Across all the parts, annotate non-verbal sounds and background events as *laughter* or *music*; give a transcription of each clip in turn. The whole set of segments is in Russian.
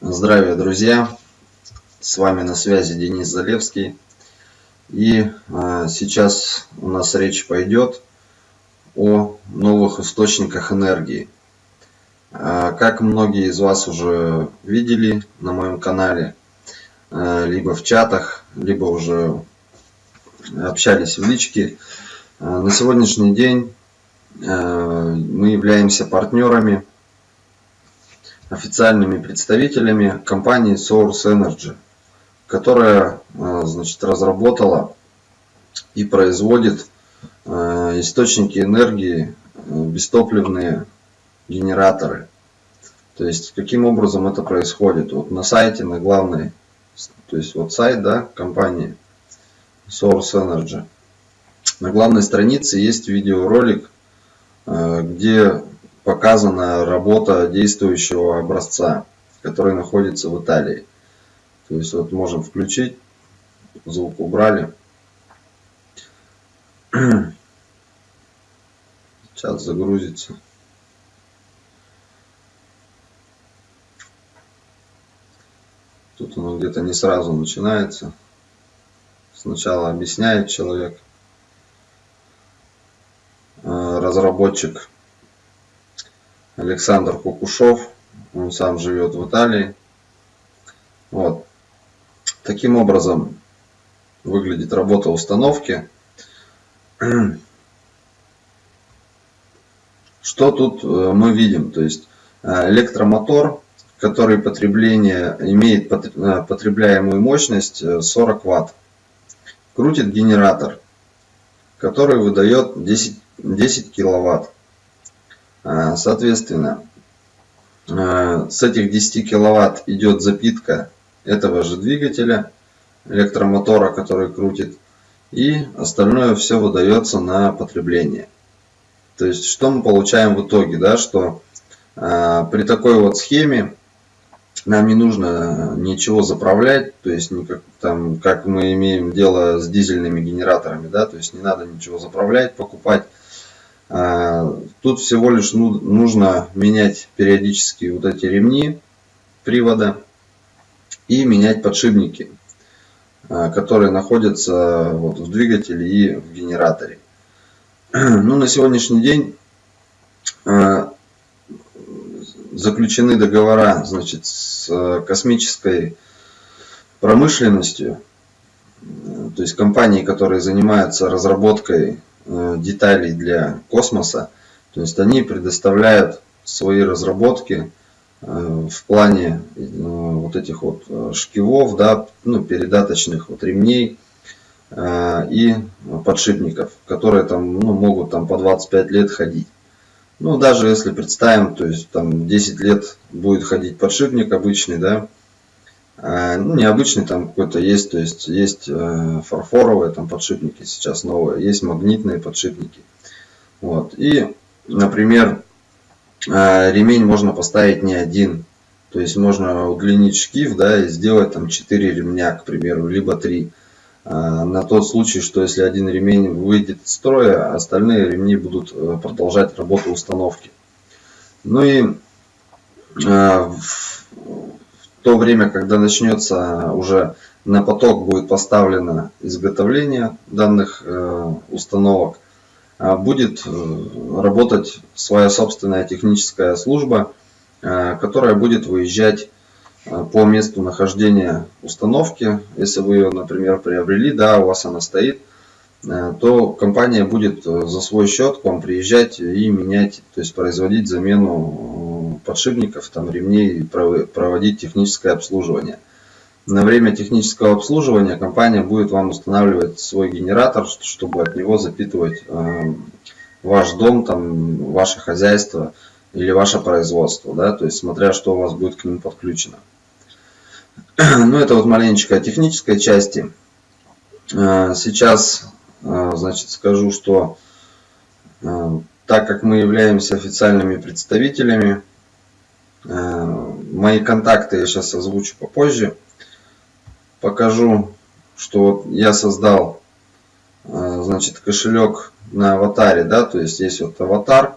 Здравия, друзья! С вами на связи Денис Залевский. И а, сейчас у нас речь пойдет о новых источниках энергии. А, как многие из вас уже видели на моем канале, а, либо в чатах, либо уже общались в личке, на сегодняшний день мы являемся партнерами официальными представителями компании Source Energy, которая э, значит, разработала и производит э, источники энергии, э, бестопливные генераторы. То есть, каким образом это происходит? Вот на сайте, на главной, то есть вот сайт да, компании Source Energy. На главной странице есть видеоролик, где показана работа действующего образца, который находится в Италии. То есть вот можем включить, звук убрали. *clears throat* Сейчас загрузится. Тут оно где-то не сразу начинается. Сначала объясняет человек, э, разработчик Александр Кукушов. Он сам живет в Италии. Вот. Таким образом выглядит работа установки. *clears throat* Что тут э, мы видим? То есть э, электромотор, который потребление, имеет э, потребляемую мощность 40 Ватт. Крутит генератор, который выдает 10, 10 киловатт. А, соответственно, а, с этих 10 киловатт идет запитка этого же двигателя, электромотора, который крутит, и остальное все выдается на потребление. То есть, что мы получаем в итоге, да, что э, при такой вот схеме нам не нужно ничего заправлять, то есть никак, там, как мы имеем дело с дизельными генераторами, да, то есть не надо ничего заправлять, покупать. А, тут всего лишь ну, нужно менять периодически вот эти ремни привода и менять подшипники, а, которые находятся вот в двигателе и в генераторе. *clears throat* Ну, на сегодняшний день а, заключены договора значит, с космической промышленностью, то есть компании, которые занимаются разработкой Э, деталей для космоса. То есть они предоставляют свои разработки э, в плане э, вот этих вот шкивов, да, ну, передаточных вот ремней и подшипников, которые там ну, могут там по 25 лет ходить. Ну, даже если представим, то есть там 10 лет будет ходить подшипник обычный, да, ну, необычный там какой-то есть, то есть есть э, фарфоровые там подшипники сейчас новые, есть магнитные подшипники. Вот. И, например, э, ремень можно поставить не один. То есть можно удлинить шкив, да, и сделать там 4 ремня, к примеру, либо 3. А, на тот случай, что если один ремень выйдет из строя, остальные ремни будут э, продолжать работу установки. Ну и то время, когда начнется уже на поток будет поставлено изготовление данных э, установок, а будет э, работать своя собственная техническая служба, э, которая будет выезжать по месту нахождения установки. Если вы ее, например, приобрели, да, у вас она стоит, то компания будет за свой счет к вам приезжать и менять, то есть производить замену подшипников, там, ремней проводить техническое обслуживание. На время технического обслуживания компания будет вам устанавливать свой генератор, чтобы от него запитывать э, ваш дом, там, ваше хозяйство или ваше производство, да, то есть смотря что у вас будет к ним подключено. Ну, это вот маленечко о технической части. Э, сейчас, э, значит, скажу, что так как мы являемся официальными представителями Э, мои контакты я сейчас озвучу попозже. Покажу, что вот я создал э, значит, кошелек на аватаре. Да, то есть есть вот аватар.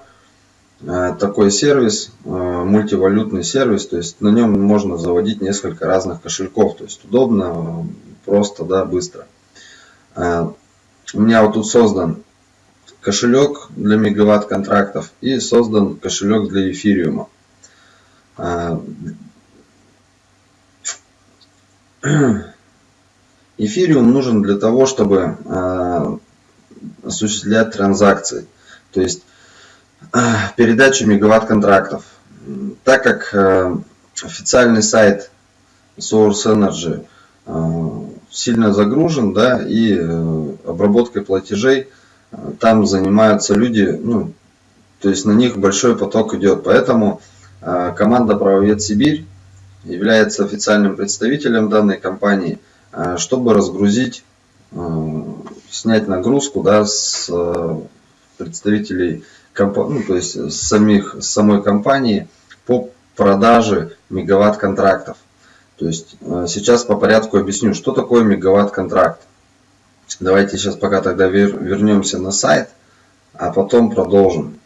э, такой сервис, э, мультивалютный сервис, то есть на нем можно заводить несколько разных кошельков, то есть удобно, просто, да, быстро. У меня вот тут создан кошелек для мегаватт контрактов и создан кошелек для эфириума. *clears throat* Эфириум нужен для того, чтобы осуществлять транзакции, то есть передачу мегаватт контрактов. Так как официальный сайт Source Energy сильно загружен, да, и э, обработкой платежей там занимаются люди, ну, то есть на них большой поток идет. Поэтому команда Правовед Сибирь является официальным представителем данной компании, чтобы разгрузить снять нагрузку да, с представителей ну, то есть с самих самой компании по продаже мегаватт контрактов. То есть сейчас по порядку объясню, что такое мегаватт контракт. Давайте сейчас пока тогда вернемся на сайт, а потом продолжим.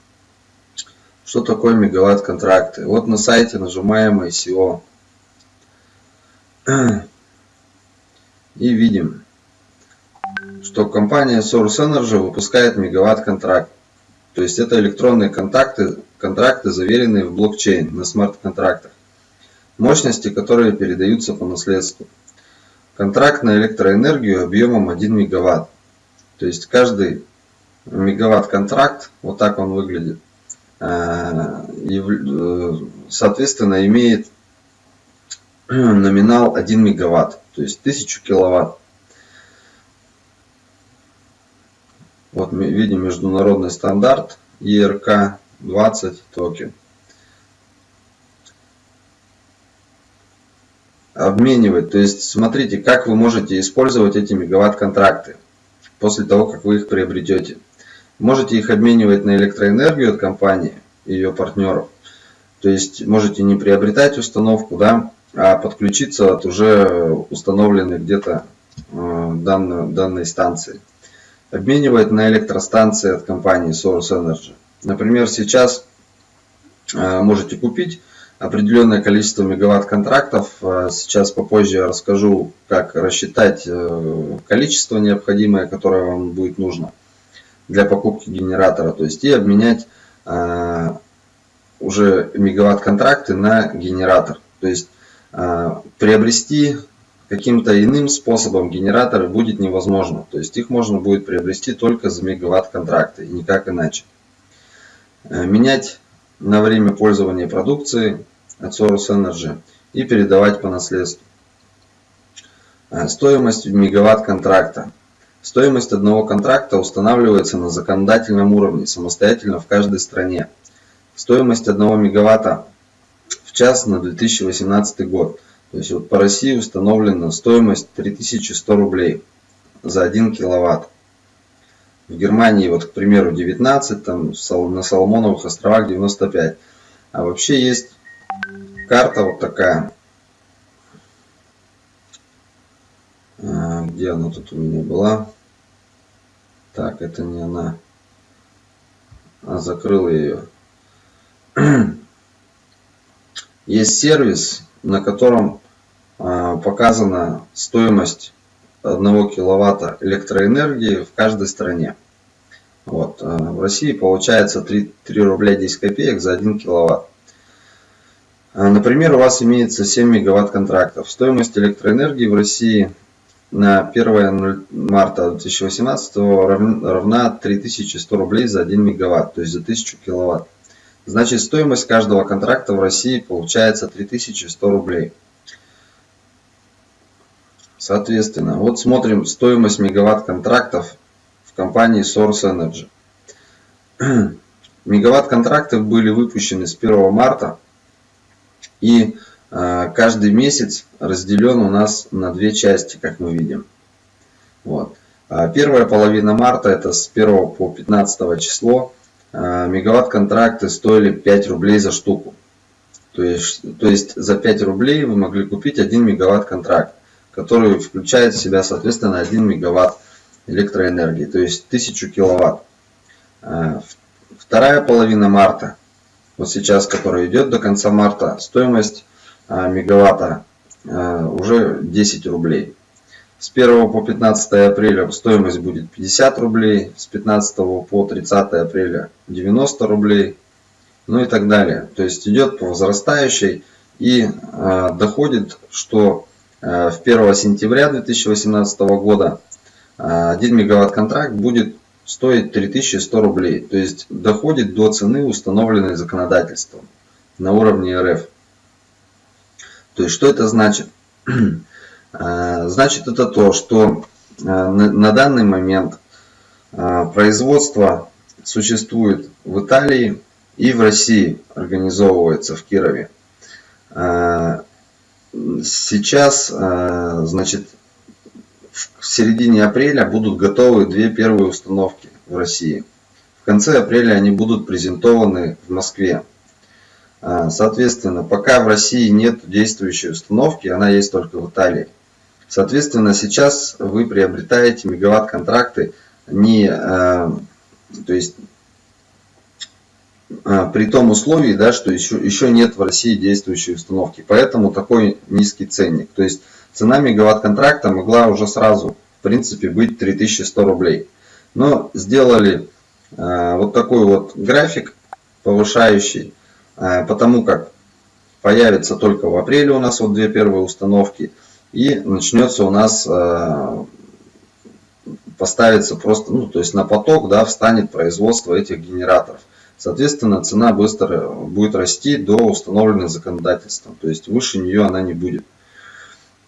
Что такое мегаватт контракты? Вот на сайте нажимаем ICO. И видим, что компания Source Energy выпускает мегаватт-контракт. То есть это электронные контакты, контракты, заверенные в блокчейн на смарт-контрактах. Мощности, которые передаются по наследству. Контракт на электроэнергию объемом 1 мегаватт. То есть каждый мегаватт-контракт, вот так он выглядит, соответственно имеет *clears throat* номинал 1 мегаватт, то есть 1000 киловатт. Вот мы видим международный стандарт ERK 20 токен. Обменивать. То есть смотрите, как вы можете использовать эти мегаватт контракты после того, как вы их приобретете. Можете их обменивать на электроэнергию от компании ее партнеров. То есть можете не приобретать установку, да, а подключиться от уже установленной где-то э, данной, данной станции обменивает на электростанции от компании Source Energy. Например, сейчас э, можете купить определенное количество мегаватт контрактов. Э, сейчас попозже я расскажу, как рассчитать э, количество необходимое, которое вам будет нужно для покупки генератора. То есть и обменять уже мегаватт контракты на генератор. То есть приобрести каким-то иным способом генераторы будет невозможно. То есть их можно будет приобрести только за мегаватт контракты и никак иначе. Э, менять на время пользования продукции от Source Energy и передавать по наследству. Э, стоимость мегаватт контракта. Стоимость одного контракта устанавливается на законодательном уровне самостоятельно в каждой стране. Стоимость одного мегаватта в час на 2018 год то есть вот по России установлена стоимость 3100 рублей за 1 киловатт. В Германии, вот, к примеру, 19, там на Соломоновых островах 95. А вообще есть карта вот такая. А, где она тут у меня была? Так, это не она. А закрыл ее. *clears throat* Есть сервис, на котором а, показана стоимость 1 киловатта электроэнергии в каждой стране. Вот. А, в России получается 3, 3 рубля 10 копеек за 1 киловатт. А, например, у вас имеется 7 мегаватт контрактов. Стоимость электроэнергии в России на 1 марта 2018 равна 3100 рублей за 1 мегаватт, то есть за 1000 киловатт. Значит, стоимость каждого контракта в России получается 3100 рублей. Соответственно, вот смотрим стоимость мегаватт контрактов в компании Source Energy. *clears throat* Мегаватт контракты были выпущены с 1 марта и каждый месяц разделен у нас на две части, как мы видим. Вот. А первая половина марта, это с 1 по 15 число, э, мегаватт контракты стоили 5 рублей за штуку. То есть, то есть за 5 рублей вы могли купить 1 мегаватт контракт который включает в себя, соответственно, 1 мегаватт электроэнергии, то есть 1000 киловатт. Вторая половина марта вот сейчас, который идет до конца марта, стоимость мегаватта уже 10 рублей. С 1 по 15 апреля стоимость будет 50 рублей, с 15 по 30 апреля 90 рублей, ну и так далее. То есть идет по возрастающей и э, доходит, что э, в 1 сентября 2018 года э, 1 мегаватт контракт будет стоить 3100 рублей. То есть доходит до цены, установленной законодательством на уровне РФ. То есть что это значит? Э, *clears throat* значит это то, что э, на данный момент э, производство существует в Италии и в России, организовывается в Кирове. Сейчас, значит, в середине апреля будут готовы две первые установки в России. В конце апреля они будут презентованы в Москве. Соответственно, пока в России нет действующей установки, она есть только в Италии. Соответственно, сейчас вы приобретаете мегаватт-контракты не, э, то есть э, при том условии, да, что еще, еще нет в России действующей установки. Поэтому такой низкий ценник. То есть цена мегаватт-контракта могла уже сразу, в принципе, быть 3100 рублей. Но сделали вот такой вот график повышающий, потому как появится только в апреле у нас вот две первые установки – и начнется у нас э, поставится просто, ну, то есть на поток, да, встанет производство этих генераторов. Соответственно, цена быстро будет расти до установленной законодательством, то есть выше нее она не будет.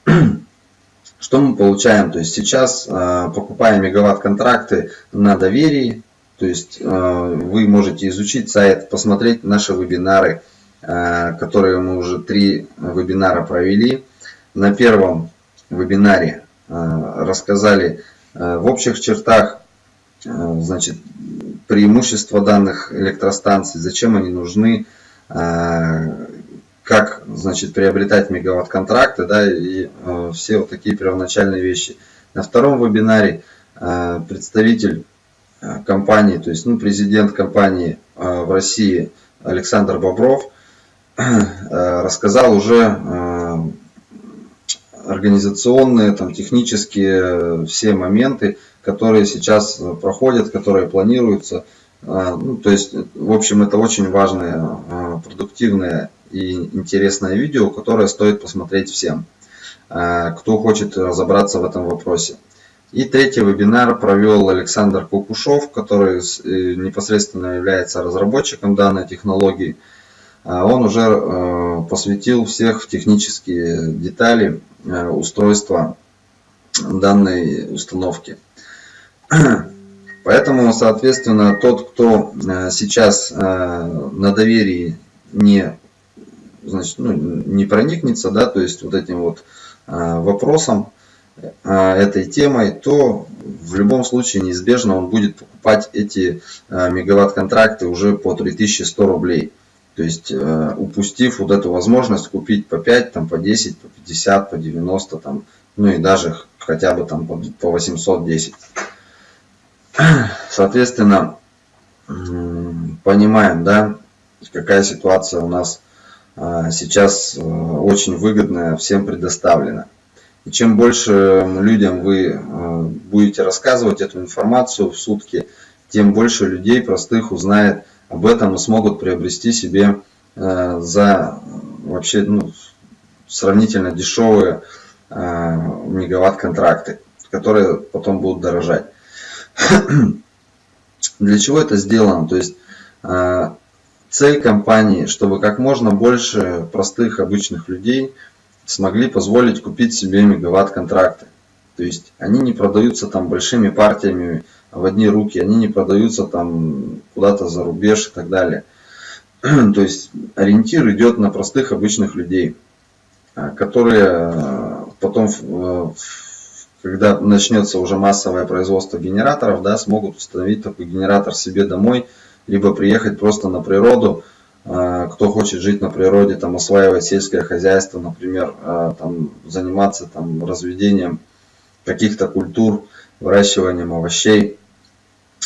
*clears throat* Что мы получаем? То есть сейчас, э, покупая мегаватт-контракты на доверии, то есть э, вы можете изучить сайт, посмотреть наши вебинары, которые мы уже три вебинара провели на первом вебинаре э, рассказали э, в общих чертах э, значит, преимущества данных электростанций, зачем они нужны, как значит, приобретать мегаватт-контракты да, и все вот такие первоначальные вещи. На втором вебинаре представитель компании, то есть ну, президент компании в России Александр Бобров *clears throat* рассказал уже организационные, там, технические все моменты, которые сейчас проходят, которые планируются. Ну, то есть, в общем, это очень важное, продуктивное и интересное видео, которое стоит посмотреть всем, кто хочет разобраться в этом вопросе. И третий вебинар провел Александр Кукушев, который э, непосредственно является разработчиком данной технологии. Он уже посвятил всех технические детали Э, устройства данной установки. *clears throat* Поэтому, соответственно, тот, кто э, сейчас э, на доверии не, значит, ну, не проникнется, да, то есть вот этим вот вопросом, этой темой, то в любом случае неизбежно он будет покупать эти мегаватт-контракты уже по 3100 рублей. То есть э, упустив вот эту возможность купить по 5, там, по 10, по 50, по 90, там, ну и даже хотя бы там по 810. *clears throat* Соответственно, понимаем, да, какая ситуация у нас сейчас очень выгодная, всем предоставлена. И чем больше людям вы будете рассказывать эту информацию в сутки, тем больше людей простых узнает об этом и смогут приобрести себе э, за вообще ну, сравнительно дешевые э, мегаватт-контракты, которые потом будут дорожать. *clears throat* Для чего это сделано? То есть э, цель компании, чтобы как можно больше простых обычных людей смогли позволить купить себе мегаватт-контракты. То есть они не продаются там большими партиями в одни руки, они не продаются там куда-то за рубеж и так далее. *clears throat* То есть ориентир идет на простых обычных людей, а, которые а, потом, когда начнется уже массовое производство генераторов, да, смогут установить такой генератор себе домой, либо приехать просто на природу, кто хочет жить на природе, там, осваивать сельское хозяйство, например, там, заниматься там, разведением каких-то культур, выращиванием овощей,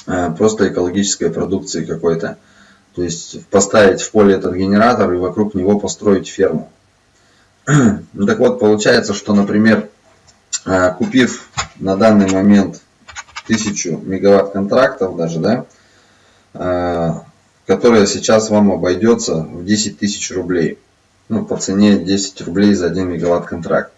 Э, просто экологической продукции какой-то. То есть поставить в поле этот генератор и вокруг него построить ферму. *clears throat* Ну так вот, получается, что, например, купив на данный момент 1000 мегаватт контрактов даже, да, которая сейчас вам обойдется в 10 тысяч рублей. Ну, по цене 10 рублей за 1 мегаватт контракт.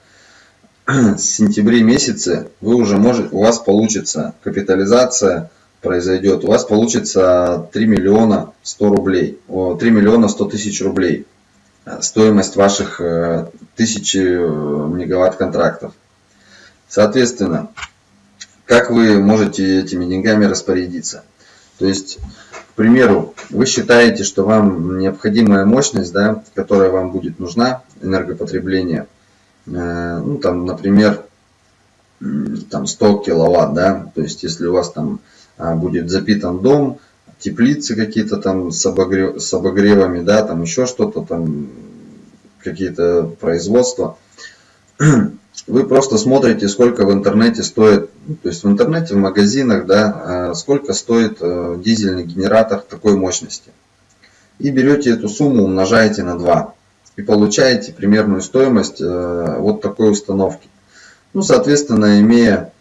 *clears throat* С сентябре месяце вы уже можете, у вас получится капитализация произойдет, у вас получится 3 миллиона 100 рублей, 3 миллиона 100 тысяч рублей стоимость ваших 1000 э, мегаватт контрактов. Соответственно, как вы можете этими деньгами распорядиться? То есть, к примеру, вы считаете, что вам необходимая мощность, да, которая вам будет нужна, энергопотребление, э, ну, там, например, там 100 киловатт, да, то есть если у вас там а, будет запитан дом, теплицы какие-то там с, обогрев, с обогревами, да, там еще что-то там, какие-то производства. *clears throat* Вы просто смотрите, сколько в интернете стоит, ну, то есть в интернете, в магазинах, да, а, сколько стоит э, дизельный генератор такой мощности. И берете эту сумму, умножаете на 2. И получаете примерную стоимость э, вот такой установки. Ну, соответственно, имея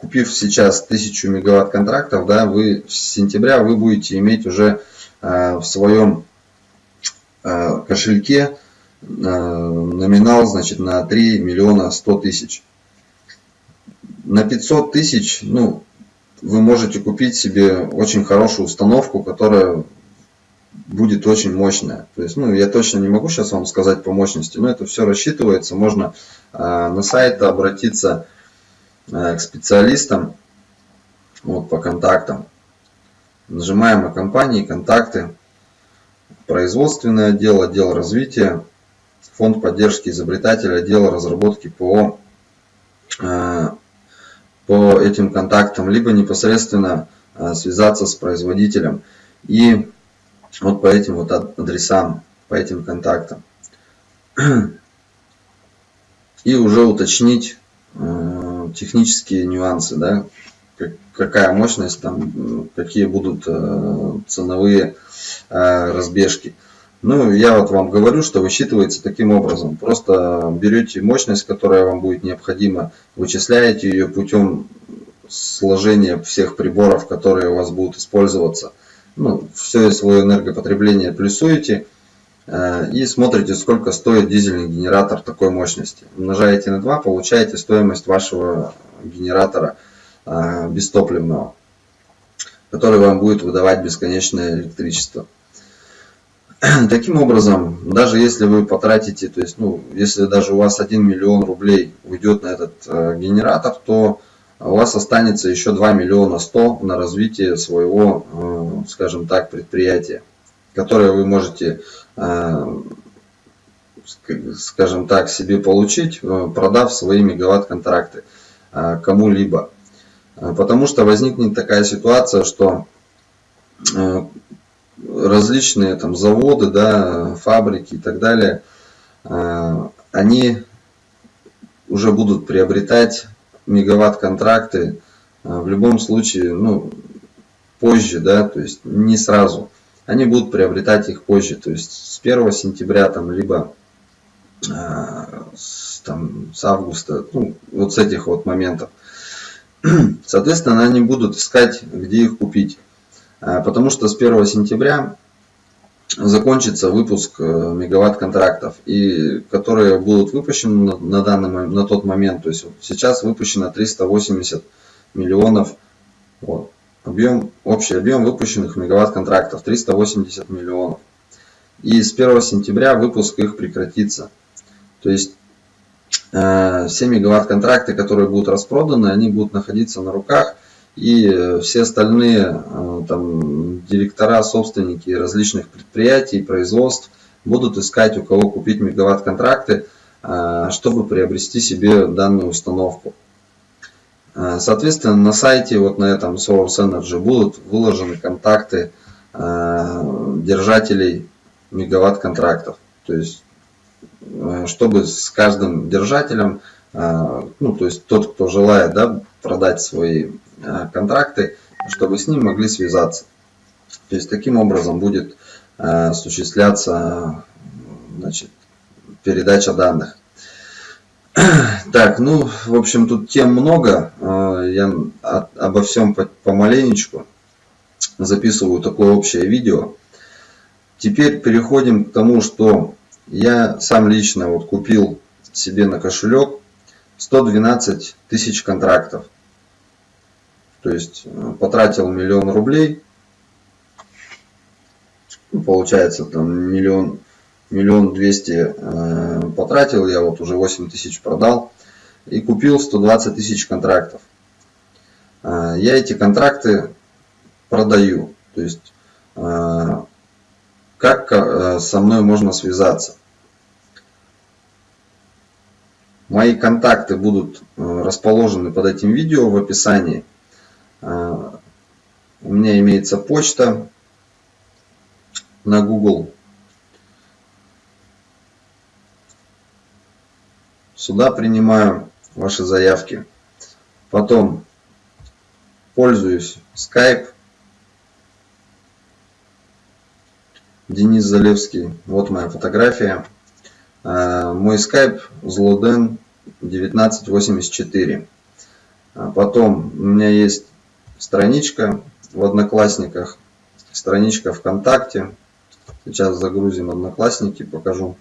купив сейчас 1000 мегаватт контрактов, да, вы с сентября вы будете иметь уже в своем кошельке номинал значит, на 3 миллиона 100 тысяч. На 500 тысяч ну, вы можете купить себе очень хорошую установку, которая будет очень мощная. То есть, ну, я точно не могу сейчас вам сказать по мощности, но это все рассчитывается. Можно на сайт обратиться Э, к специалистам вот, по контактам. Нажимаем на компании, контакты, производственный отдел, отдел развития, фонд поддержки изобретателя, отдел разработки по, э, по этим контактам, либо непосредственно э, связаться с производителем и вот по этим вот адресам, по этим контактам. И уже уточнить технические нюансы, да, какая мощность, там, какие будут э, ценовые э, разбежки. Ну, я вот вам говорю, что высчитывается таким образом. Просто берете мощность, которая вам будет необходима, вычисляете ее путем сложения всех приборов, которые у вас будут использоваться. Ну, все свое энергопотребление плюсуете – Э, и смотрите, сколько стоит дизельный генератор такой мощности. Умножаете на 2, получаете стоимость вашего генератора э, бестопливного, который вам будет выдавать бесконечное электричество. *clears throat* Таким образом, даже если вы потратите, то есть, ну, если даже у вас 1 миллион рублей уйдет на этот э, генератор, то у вас останется еще 2 миллиона 100 на развитие своего, скажем так, предприятия которые вы можете, э, скажем так, себе получить, э, продав свои мегаватт-контракты э, кому-либо. Потому что возникнет такая ситуация, что различные там заводы, да, фабрики и так далее, они уже будут приобретать мегаватт-контракты в любом случае, ну, позже, да, то есть не сразу они будут приобретать их позже, то есть с 1 сентября, там, либо э, с, там, с августа, ну, вот с этих вот моментов. *clears throat* Соответственно, они будут искать, где их купить. Э, потому что с 1 сентября закончится выпуск э, мегаватт контрактов, и которые будут выпущены на, данный, на тот момент. То есть сейчас выпущено 380 миллионов. Вот. Объем, общий объем выпущенных мегаватт-контрактов 380 миллионов. И с 1 сентября выпуск их прекратится. То есть э, все мегаватт-контракты, которые будут распроданы, они будут находиться на руках. И все остальные э, там, директора, собственники различных предприятий, производств будут искать, у кого купить мегаватт-контракты, э, чтобы приобрести себе данную установку. Э, соответственно, на сайте, вот на этом Source Energy будут выложены контакты э, держателей мегаватт контрактов. То есть, э, чтобы с каждым держателем, ну, то есть тот, кто желает да, продать свои контракты, чтобы с ним могли связаться. То есть таким образом будет осуществляться значит, передача данных. *clears throat* Так, ну, в общем, тут тем много. Я обо всем помаленечку записываю такое общее видео. Теперь переходим к тому, что я сам лично вот купил себе на кошелек 112 тысяч контрактов. То есть э, потратил миллион рублей. Ну, получается там миллион, миллион двести э, потратил, я вот уже 8 тысяч продал. И купил 120 тысяч контрактов. Э, я эти контракты продаю. То есть как со мной можно связаться. Мои контакты будут расположены под этим видео в описании. У меня имеется почта на Google. Сюда принимаю ваши заявки. Потом пользуюсь Skype. Денис Залевский. Вот моя фотография. Э, мой скайп злоден 1984. А потом у меня есть страничка в Одноклассниках, страничка ВКонтакте. Сейчас загрузим Одноклассники, покажу.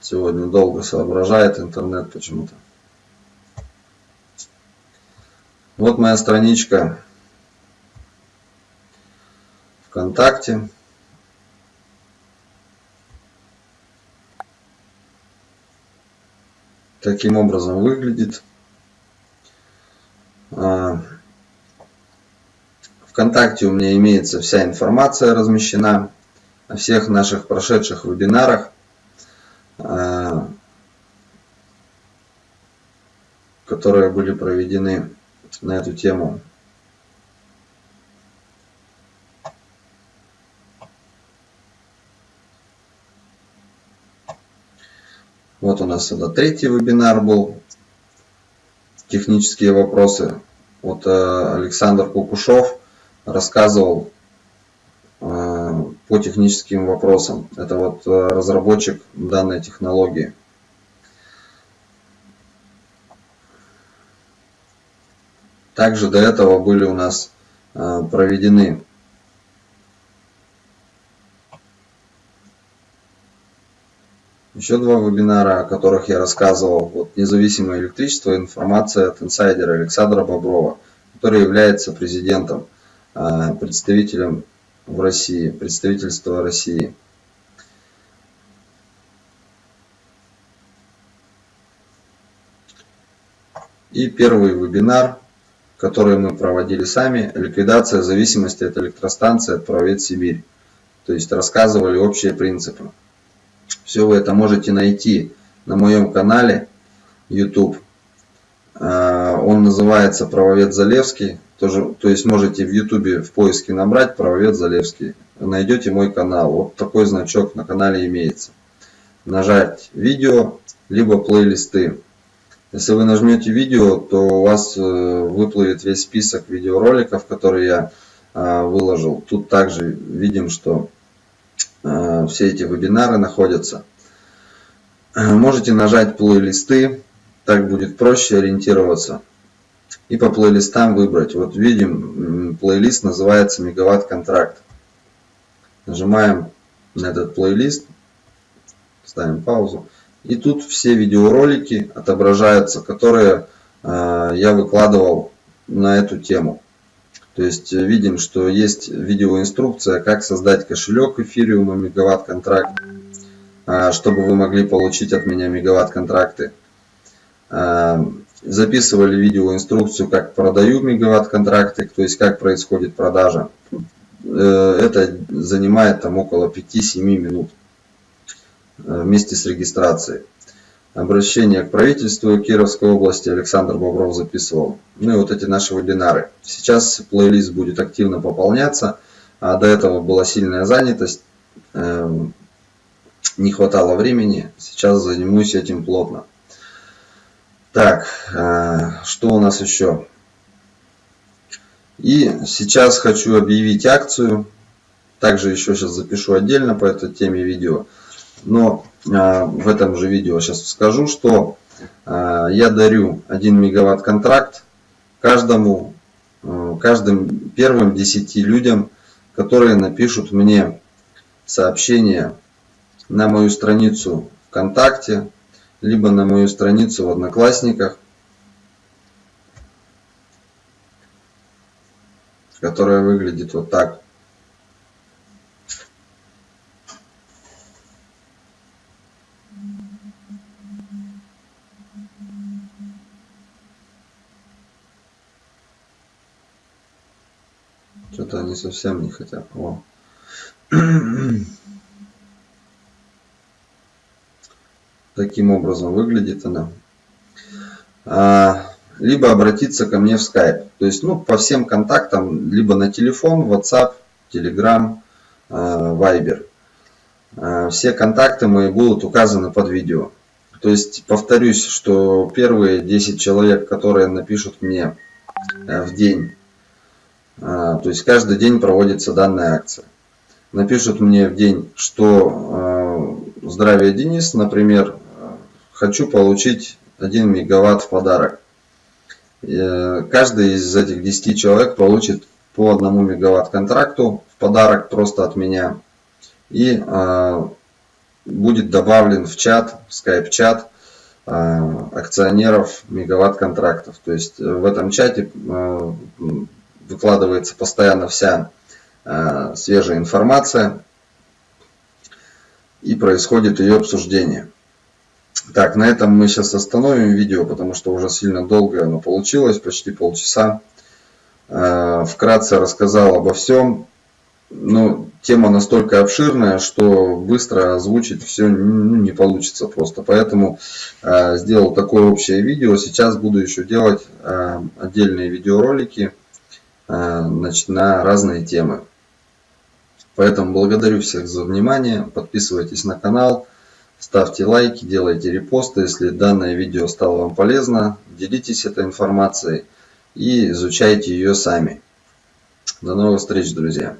Сегодня долго соображает интернет почему-то. Вот моя страничка ВКонтакте. Таким образом выглядит. А, ВКонтакте у меня имеется вся информация размещена о всех наших прошедших вебинарах. А, которые были проведены на эту тему. Вот у нас это третий вебинар был. Технические вопросы. Вот э, Александр Кукушев рассказывал по техническим вопросам. Это вот э, разработчик данной технологии. Также до этого были у нас э, проведены еще два вебинара, о которых я рассказывал. Вот независимое электричество, информация от инсайдера Александра Боброва, который является президентом, э, представителем в России, представительство России. И первый вебинар, который мы проводили сами, ликвидация зависимости от электростанции от Правовед Сибирь. То есть рассказывали общие принципы. Все вы это можете найти на моем канале YouTube. А, он называется Правовед Залевский. Тоже, то есть можете в ютубе в поиске набрать правовед Залевский. Найдете мой канал. Вот такой значок на канале имеется. Нажать видео, либо плейлисты. Если вы нажмете видео, то у вас э, выплывет весь список видеороликов, которые я э, выложил. Тут также видим, что все эти вебинары находятся. Можете нажать плейлисты, так будет проще ориентироваться и по плейлистам выбрать. Вот видим, плейлист называется Мегаватт контракт. Нажимаем на этот плейлист, ставим паузу. И тут все видеоролики отображаются, которые э, я выкладывал на эту тему. То есть э, видим, что есть видеоинструкция, как создать кошелек эфириума мегаватт контракт, э, чтобы вы могли получить от меня мегаватт контракты. Э, записывали видеоинструкцию, как продаю мегаватт контракты, то есть как происходит продажа. Э, это занимает там около 5-7 минут э, вместе с регистрацией. Обращение к правительству Кировской области Александр Бобров записывал. Ну и вот эти наши вебинары. Сейчас плейлист будет активно пополняться. А до этого была сильная занятость, эм, не хватало времени. Сейчас займусь этим плотно. Так, э, что у нас еще? И сейчас хочу объявить акцию. Также еще сейчас запишу отдельно по этой теме видео. Но э, в этом же видео сейчас скажу, что э, я дарю 1 мегаватт контракт каждому, каждым первым 10 людям, которые напишут мне сообщение на мою страницу ВКонтакте, либо на мою страницу в Одноклассниках, которая выглядит вот так. Что-то совсем не хотят. О. Таким образом выглядит она. А, либо обратиться ко мне в Skype. То есть, ну, по всем контактам, либо на телефон, WhatsApp, Telegram, а, Viber. А, все контакты мои будут указаны под видео. То есть, повторюсь, что первые 10 человек, которые напишут мне э, в день, то есть каждый день проводится данная акция напишут мне в день, что э, здравия Денис, например, хочу получить 1 мегаватт в подарок. Э, каждый из этих 10 человек получит по 1 мегаватт контракту в подарок просто от меня. И э, будет добавлен в чат, в скайп-чат э, акционеров мегаватт контрактов. То есть в этом чате э, выкладывается постоянно вся Э, свежая информация и происходит ее обсуждение. Так, на этом мы сейчас остановим видео, потому что уже сильно долго оно получилось, почти полчаса. Э, вкратце рассказал обо всем. Ну, тема настолько обширная, что быстро озвучить все ну, не получится просто. Поэтому э, сделал такое общее видео. Сейчас буду еще делать отдельные видеоролики значит, на разные темы. Поэтому благодарю всех за внимание. Подписывайтесь на канал, ставьте лайки, делайте репосты. Если данное видео стало вам полезно, делитесь этой информацией и изучайте ее сами. До новых встреч, друзья!